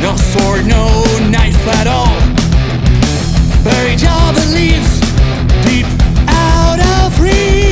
No sword, no knife at all. Buried all the leaves Deep out of reach.